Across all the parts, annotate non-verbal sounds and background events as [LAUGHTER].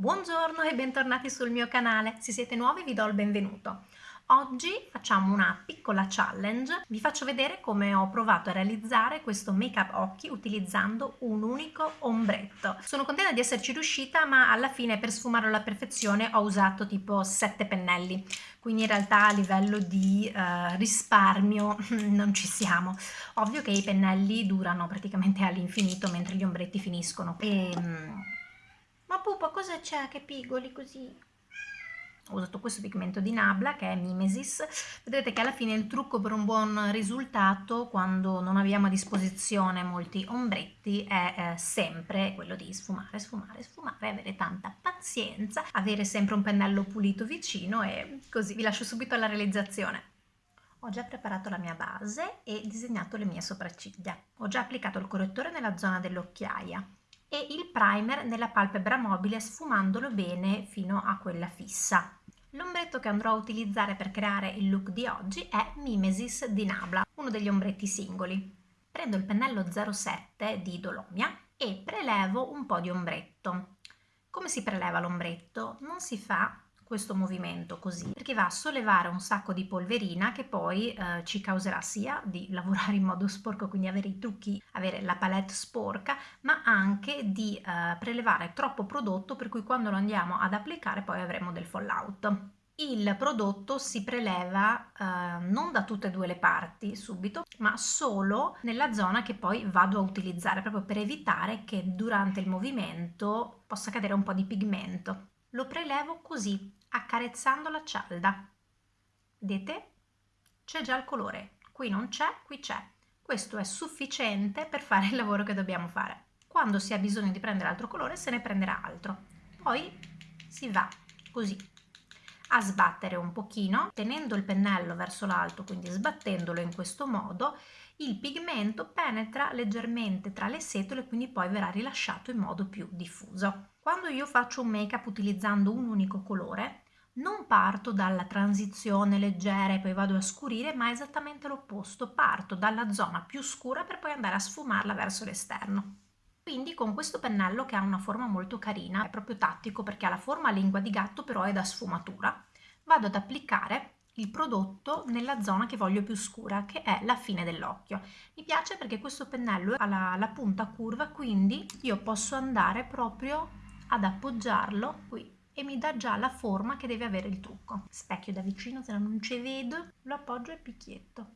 Buongiorno e bentornati sul mio canale, se siete nuovi vi do il benvenuto. Oggi facciamo una piccola challenge, vi faccio vedere come ho provato a realizzare questo make up occhi utilizzando un unico ombretto. Sono contenta di esserci riuscita ma alla fine per sfumarlo alla perfezione ho usato tipo 7 pennelli, quindi in realtà a livello di uh, risparmio [LAUGHS] non ci siamo. Ovvio che i pennelli durano praticamente all'infinito mentre gli ombretti finiscono. E, um, ma pupa, cosa c'è che pigoli così? Ho usato questo pigmento di Nabla che è Mimesis. Vedete che alla fine il trucco per un buon risultato quando non abbiamo a disposizione molti ombretti è eh, sempre quello di sfumare, sfumare, sfumare, avere tanta pazienza, avere sempre un pennello pulito vicino e così vi lascio subito alla realizzazione. Ho già preparato la mia base e disegnato le mie sopracciglia. Ho già applicato il correttore nella zona dell'occhiaia e il primer nella palpebra mobile sfumandolo bene fino a quella fissa. L'ombretto che andrò a utilizzare per creare il look di oggi è Mimesis di Nabla, uno degli ombretti singoli. Prendo il pennello 07 di Dolomia e prelevo un po' di ombretto. Come si preleva l'ombretto? Non si fa questo movimento così perché va a sollevare un sacco di polverina che poi eh, ci causerà sia di [LAUGHS] lavorare in modo sporco quindi avere i trucchi avere la palette sporca ma anche di eh, prelevare troppo prodotto per cui quando lo andiamo ad applicare poi avremo del fallout il prodotto si preleva eh, non da tutte e due le parti subito, ma solo nella zona che poi vado a utilizzare, proprio per evitare che durante il movimento possa cadere un po' di pigmento. Lo prelevo così, accarezzando la cialda. Vedete? C'è già il colore. Qui non c'è, qui c'è. Questo è sufficiente per fare il lavoro che dobbiamo fare. Quando si ha bisogno di prendere altro colore se ne prenderà altro. Poi si va così a sbattere un pochino, tenendo il pennello verso l'alto, quindi sbattendolo in questo modo, il pigmento penetra leggermente tra le setole, quindi poi verrà rilasciato in modo più diffuso. Quando io faccio un make up utilizzando un unico colore, non parto dalla transizione leggera e poi vado a scurire, ma esattamente l'opposto, parto dalla zona più scura per poi andare a sfumarla verso l'esterno. Quindi con questo pennello che ha una forma molto carina, è proprio tattico perché ha la forma lingua di gatto però è da sfumatura, vado ad applicare il prodotto nella zona che voglio più scura, che è la fine dell'occhio. Mi piace perché questo pennello ha la, la punta curva, quindi io posso andare proprio ad appoggiarlo qui e mi dà già la forma che deve avere il trucco. Specchio da vicino, se no non ci vedo, lo appoggio e picchietto.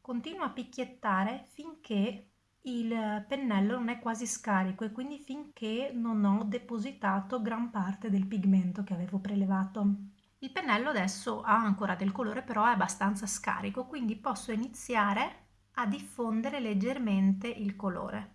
Continuo a picchiettare finché il pennello non è quasi scarico e quindi finché non ho depositato gran parte del pigmento che avevo prelevato. Il pennello adesso ha ancora del colore però è abbastanza scarico quindi posso iniziare a diffondere leggermente il colore.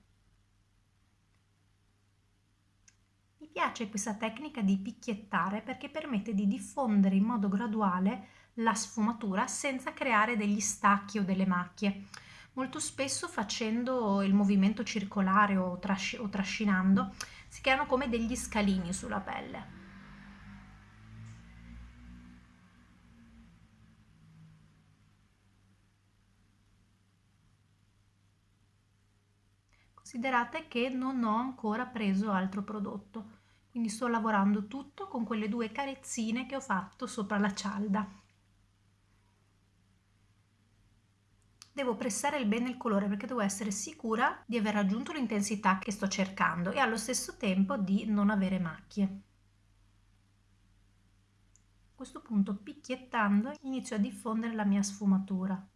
Mi piace questa tecnica di picchiettare perché permette di diffondere in modo graduale la sfumatura senza creare degli stacchi o delle macchie. Molto spesso facendo il movimento circolare o, trasci o trascinando si creano come degli scalini sulla pelle. Considerate che non ho ancora preso altro prodotto, quindi sto lavorando tutto con quelle due carezzine che ho fatto sopra la cialda. Devo pressare bene il colore perché devo essere sicura di aver raggiunto l'intensità che sto cercando e allo stesso tempo di non avere macchie. A questo punto picchiettando inizio a diffondere la mia sfumatura.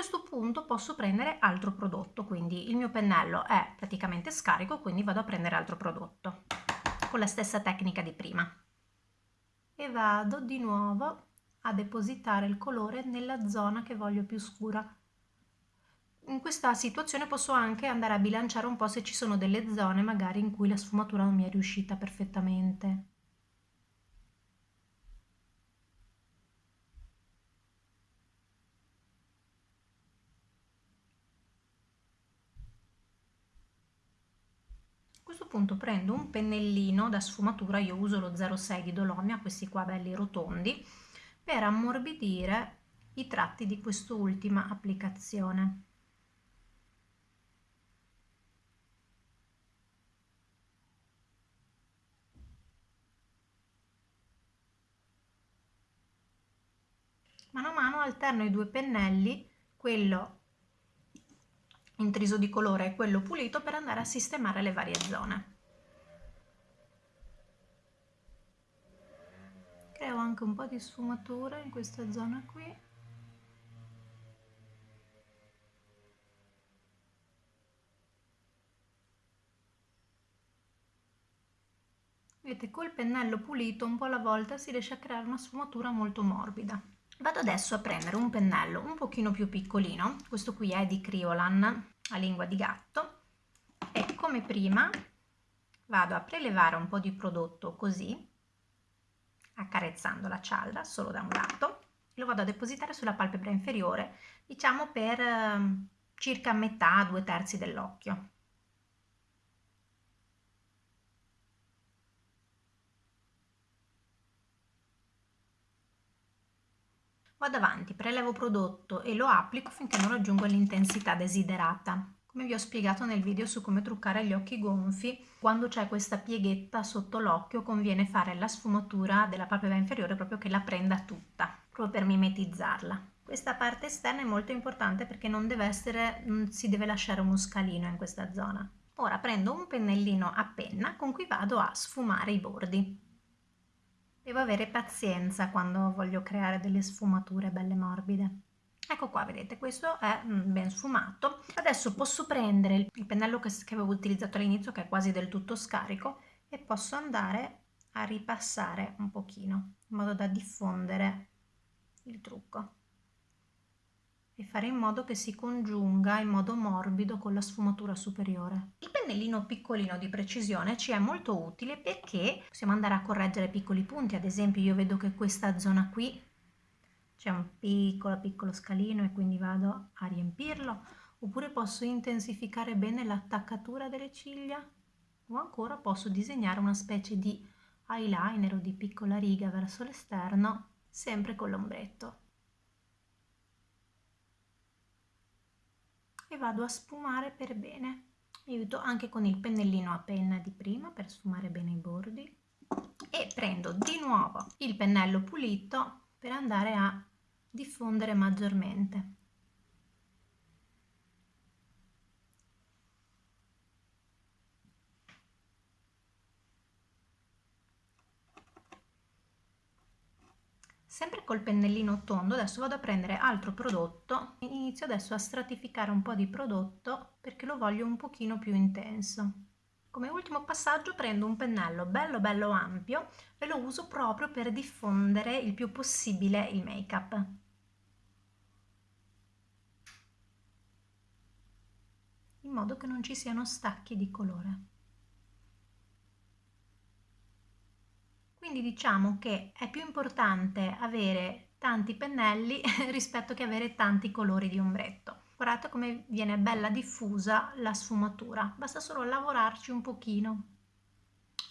Questo punto posso prendere altro prodotto, quindi il mio pennello è praticamente scarico, quindi vado a prendere altro prodotto con la stessa tecnica di prima. E vado di nuovo a depositare il colore nella zona che voglio più scura. In questa situazione posso anche andare a bilanciare un po' se ci sono delle zone magari in cui la sfumatura non mi è riuscita perfettamente. Questo punto prendo un pennellino da sfumatura, io uso lo 06 di Dolomia, questi qua belli rotondi, per ammorbidire i tratti di quest'ultima applicazione. Mano a mano alterno i due pennelli, quello intriso di colore e quello pulito per andare a sistemare le varie zone. Creo anche un po' di sfumatura in questa zona qui. Vedete, col pennello pulito un po' alla volta si riesce a creare una sfumatura molto morbida. Vado adesso a prendere un pennello un pochino più piccolino, questo qui è di Criolan a lingua di gatto. E come prima vado a prelevare un po' di prodotto così, accarezzando la cialda solo da un lato, lo vado a depositare sulla palpebra inferiore, diciamo per eh, circa metà, due terzi dell'occhio. Vado avanti, prelevo prodotto e lo applico finché non raggiungo l'intensità desiderata. Come vi ho spiegato nel video su come truccare gli occhi gonfi, quando c'è questa pieghetta sotto l'occhio conviene fare la sfumatura della palpebra inferiore proprio che la prenda tutta, proprio per mimetizzarla. Questa parte esterna è molto importante perché non deve essere, non si deve lasciare uno scalino in questa zona. Ora prendo un pennellino a penna con cui vado a sfumare i bordi. Devo avere pazienza quando voglio creare delle sfumature belle morbide. Ecco qua, vedete, questo è mm, ben sfumato. Adesso posso prendere il pennello che, avevo utilizzato all'inizio, che è quasi del tutto scarico, e posso andare a ripassare un pochino, in modo da diffondere il trucco e fare in modo che si congiunga in modo morbido con la sfumatura superiore. Il pennellino piccolino di precisione ci è molto utile perché possiamo andare a correggere piccoli punti, ad esempio io vedo che questa zona qui c'è un piccolo piccolo scalino e quindi vado a riempirlo, oppure posso intensificare bene l'attaccatura delle ciglia o ancora posso disegnare una specie di eyeliner o di piccola riga verso l'esterno sempre con l'ombretto. E vado a sfumare per bene. Mi aiuto anche con il pennellino a penna di prima per sfumare bene i bordi e prendo di nuovo il pennello pulito per andare a diffondere maggiormente. Sempre col pennellino tondo adesso vado a prendere altro prodotto, inizio adesso a stratificare un po' di prodotto perché lo voglio un pochino più intenso. Come ultimo passaggio prendo un pennello bello bello ampio e lo uso proprio per diffondere il più possibile il make up. In modo che non ci siano stacchi di colore. Quindi diciamo che è più importante avere tanti pennelli [LAUGHS] rispetto che avere tanti colori di ombretto. Guardate come viene bella diffusa la sfumatura, basta solo lavorarci un pochino.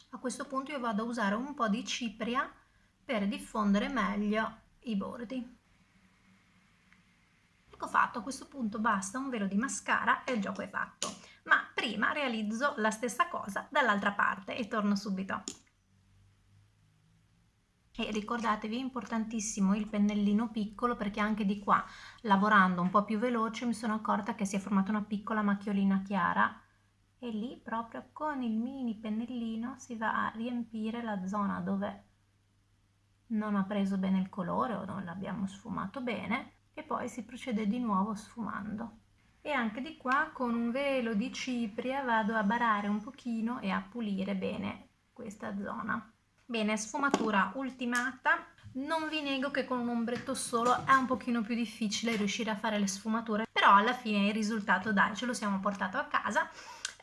A questo punto io vado a usare un po' di cipria per diffondere meglio i bordi. Ecco fatto, a questo punto basta un velo di mascara e il gioco è fatto. Ma prima realizzo la stessa cosa dall'altra parte e torno subito e ricordatevi è importantissimo il pennellino piccolo perché anche di qua lavorando un po' più veloce mi sono accorta che si è formata una piccola macchiolina chiara. E lì proprio con il mini pennellino si va a riempire la zona dove non ha preso bene il colore o non l'abbiamo sfumato bene e poi si procede di nuovo sfumando. E anche di qua con un velo di cipria vado a barare un pochino e a pulire bene questa zona Bene, sfumatura ultimata. Non vi nego che con un ombretto solo è un pochino più difficile riuscire a fare le sfumature, però alla fine il risultato dai, ce lo siamo portato a casa.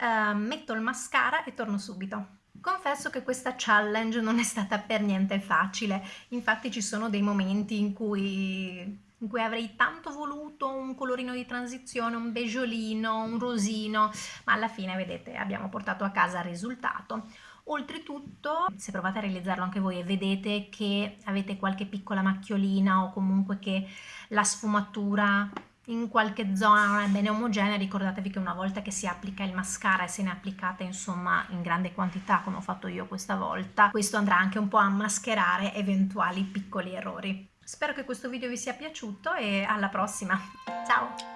Uh, metto il mascara e torno subito. Confesso che questa challenge non è stata per niente facile, infatti ci sono dei momenti in cui in cui avrei tanto voluto un colorino di transizione, un beggiolino, un rosino, ma alla fine vedete abbiamo portato a casa il risultato. Oltretutto, se provate a realizzarlo anche voi e vedete che avete qualche piccola macchiolina o comunque che la sfumatura in qualche zona non è bene omogenea, ricordatevi che una volta che si applica il mascara e se ne applicate insomma in grande quantità come ho fatto io questa volta, questo andrà anche un po' a mascherare eventuali piccoli errori. Spero che questo video vi sia piaciuto e alla prossima, ciao!